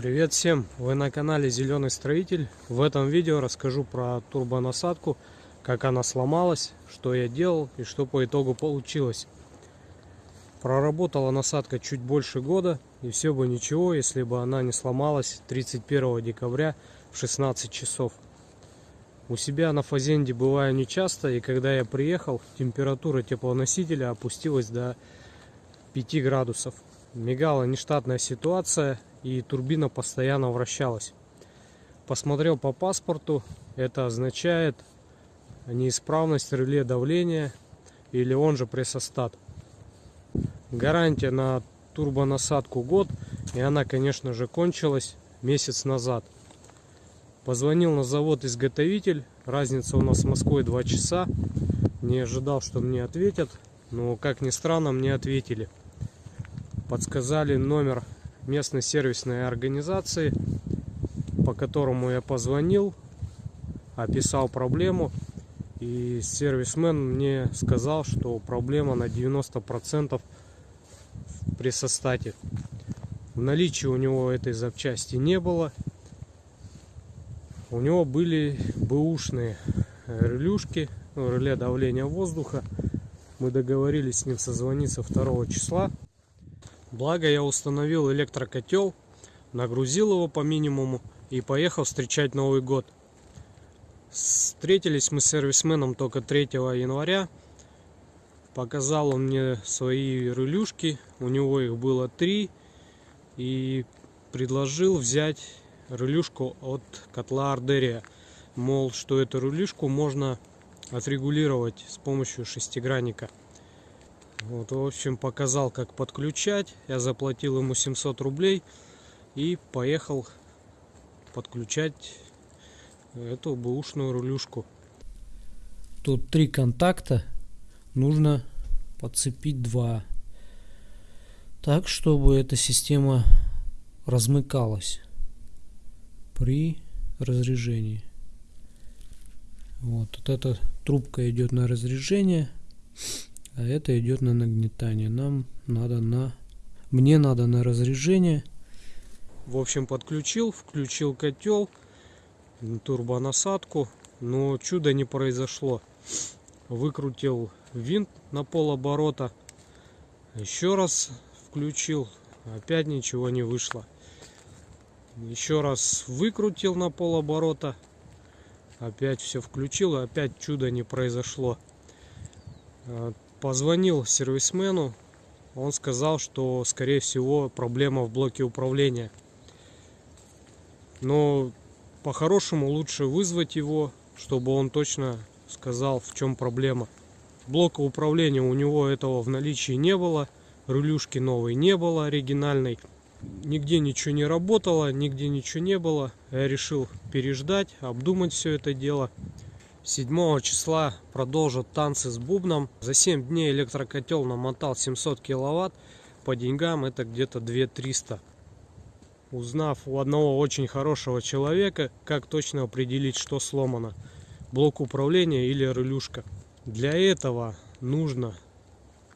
Привет всем! Вы на канале Зеленый Строитель. В этом видео расскажу про турбонасадку, как она сломалась, что я делал и что по итогу получилось. Проработала насадка чуть больше года и все бы ничего, если бы она не сломалась 31 декабря в 16 часов. У себя на фазенде бываю нечасто и когда я приехал, температура теплоносителя опустилась до 5 градусов. Мигала нештатная ситуация и турбина постоянно вращалась. Посмотрел по паспорту, это означает неисправность реле давления или он же прессостат. Гарантия на турбонасадку год и она конечно же кончилась месяц назад. Позвонил на завод изготовитель, разница у нас с Москвой 2 часа. Не ожидал, что мне ответят, но как ни странно мне ответили. Подсказали номер местной сервисной организации, по которому я позвонил, описал проблему. И сервисмен мне сказал, что проблема на 90% при состате. В наличии у него этой запчасти не было. У него были бэушные релюшки, ну, реле давления воздуха. Мы договорились с ним созвониться 2 числа. Благо я установил электрокотел, нагрузил его по минимуму и поехал встречать Новый год. Встретились мы с сервисменом только 3 января. Показал он мне свои релюшки, у него их было три. И предложил взять релюшку от котла Ардерия. Мол, что эту релюшку можно отрегулировать с помощью шестигранника. Вот, в общем, показал, как подключать. Я заплатил ему 700 рублей и поехал подключать эту бэушную рулюшку. Тут три контакта. Нужно подцепить два. Так, чтобы эта система размыкалась при разрежении. Вот, вот эта трубка идет на разрежение а это идет на нагнетание. Нам надо на... Мне надо на разрежение. В общем, подключил, включил котел, турбонасадку, но чудо не произошло. Выкрутил винт на полоборота, еще раз включил, опять ничего не вышло. Еще раз выкрутил на полоборота, опять все включил, опять чудо не произошло. Позвонил сервисмену, он сказал, что скорее всего проблема в блоке управления. Но по-хорошему лучше вызвать его, чтобы он точно сказал, в чем проблема. Блока управления у него этого в наличии не было, рулюшки новой не было оригинальной. Нигде ничего не работало, нигде ничего не было. Я решил переждать, обдумать все это дело. 7 числа продолжат танцы с бубном. За 7 дней электрокотел намотал 700 киловатт. По деньгам это где-то 2300. Узнав у одного очень хорошего человека, как точно определить, что сломано. Блок управления или релюшка. Для этого нужно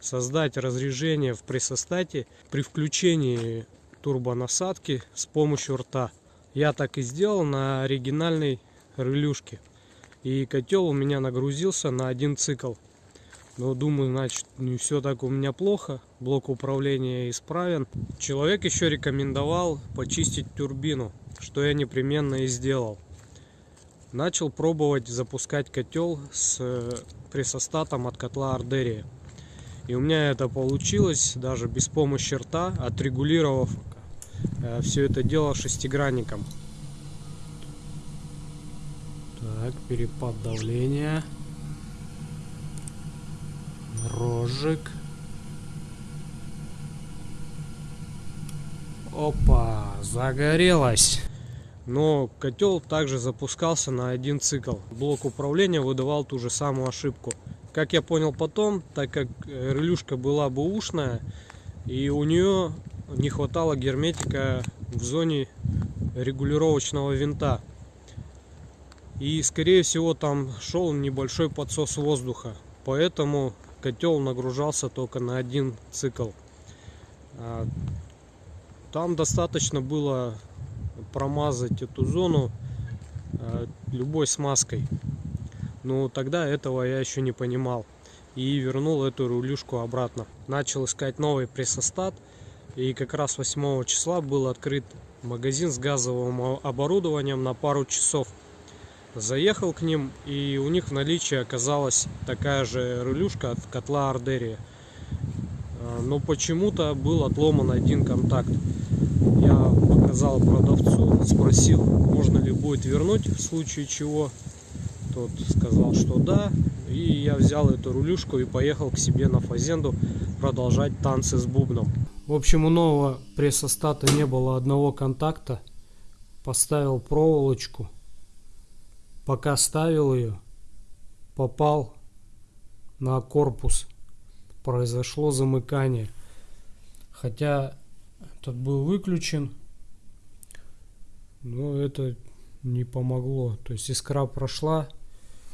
создать разрежение в прессостате при включении турбонасадки с помощью рта. Я так и сделал на оригинальной релюшке. И котел у меня нагрузился на один цикл. Но думаю, значит, не все так у меня плохо. Блок управления исправен. Человек еще рекомендовал почистить турбину, что я непременно и сделал. Начал пробовать запускать котел с э, прессостатом от котла Ардерия. И у меня это получилось даже без помощи рта, отрегулировав э, все это дело шестигранником. Так, перепад давления. Рожик. Опа, загорелось. Но котел также запускался на один цикл. Блок управления выдавал ту же самую ошибку. Как я понял потом, так как релюшка была бэушная, и у нее не хватало герметика в зоне регулировочного винта. И скорее всего там шел небольшой подсос воздуха. Поэтому котел нагружался только на один цикл. А, там достаточно было промазать эту зону э, любой смазкой. Но тогда этого я еще не понимал. И вернул эту рулюшку обратно. Начал искать новый прессостат. И как раз 8 числа был открыт магазин с газовым оборудованием на пару часов. Заехал к ним, и у них в наличии оказалась такая же рулюшка от котла Ардерия. А, но почему-то был отломан один контакт. Я показал продавцу, спросил, можно ли будет вернуть в случае чего. Тот сказал, что да. И я взял эту рулюшку и поехал к себе на фазенду продолжать танцы с бубном. В общем, у нового прессостата не было одного контакта. Поставил проволочку. Пока ставил ее, попал на корпус. Произошло замыкание. Хотя тот был выключен, но это не помогло. То есть искра прошла,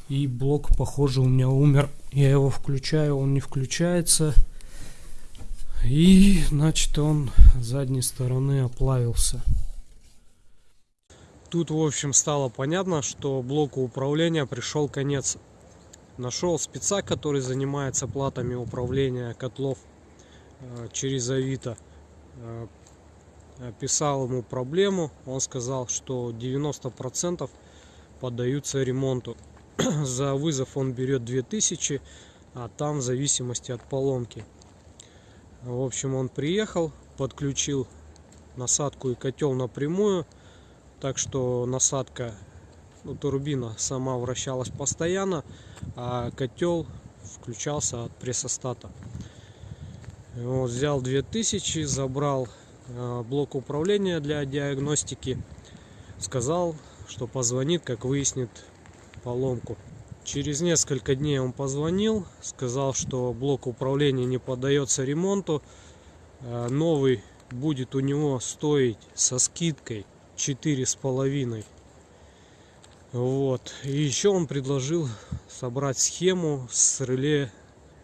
и блок, похоже, у меня умер. Я его включаю, он не включается. И, значит, он с задней стороны оплавился. Тут, в общем, стало понятно, что блоку управления пришел конец. Нашел спеца, который занимается платами управления котлов э, через Авито. Э, описал ему проблему. Он сказал, что 90% поддаются ремонту. За вызов он берет 2000, а там в зависимости от поломки. В общем, он приехал, подключил насадку и котел напрямую. Так что насадка, ну, турбина сама вращалась постоянно, а котел включался от прессостата. Вот, взял 2000, забрал э, блок управления для диагностики. Сказал, что позвонит, как выяснит поломку. Через несколько дней он позвонил, сказал, что блок управления не поддается ремонту. Э, новый будет у него стоить со скидкой четыре с половиной. Вот. И еще он предложил собрать схему с реле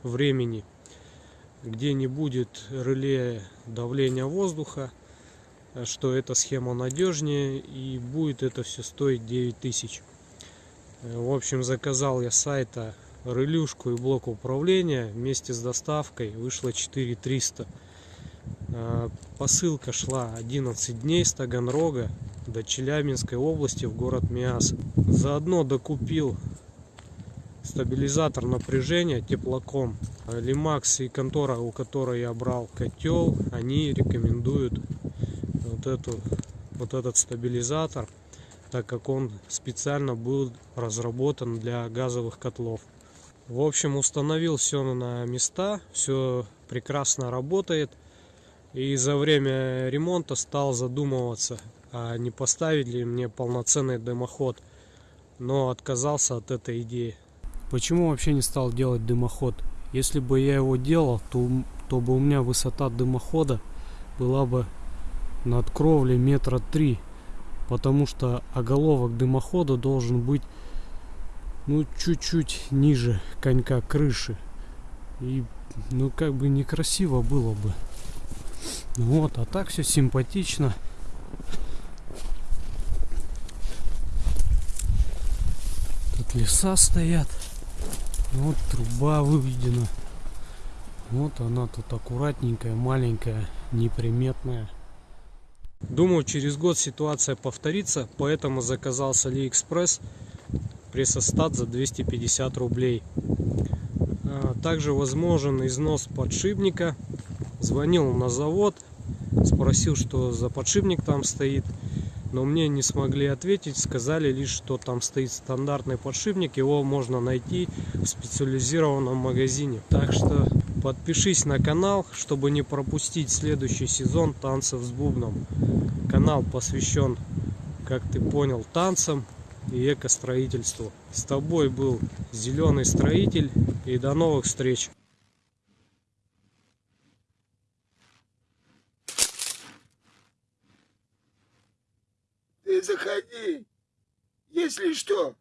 времени, где не будет реле давления воздуха, что эта схема надежнее и будет это все стоить 9000. В общем, заказал я сайта релюшку и блок управления вместе с доставкой. Вышло 4300. А, посылка шла 11 дней с Таганрога до Челябинской области в город Миас. Заодно докупил стабилизатор напряжения теплоком. Лимакс и контора, у которой я брал котел, они рекомендуют вот, эту, вот этот стабилизатор так как он специально был разработан для газовых котлов. В общем, установил все на места, все прекрасно работает. И за время ремонта стал задумываться, а не поставить ли мне полноценный дымоход. Но отказался от этой идеи. Почему вообще не стал делать дымоход? Если бы я его делал, то, то бы у меня высота дымохода была бы над кровлей метра три потому что оголовок дымохода должен быть ну чуть-чуть ниже конька крыши и ну как бы некрасиво было бы вот а так все симпатично тут леса стоят вот труба выведена вот она тут аккуратненькая маленькая неприметная Думаю, через год ситуация повторится, поэтому заказал с Алиэкспресс прессостат за 250 рублей. А, также возможен износ подшипника. Звонил на завод, спросил, что за подшипник там стоит. Но мне не смогли ответить, сказали лишь, что там стоит стандартный подшипник, его можно найти в специализированном магазине. Так что Подпишись на канал, чтобы не пропустить следующий сезон танцев с бубном. Канал посвящен, как ты понял, танцам и экостроительству. С тобой был Зеленый Строитель и до новых встреч! Ты заходи, если что.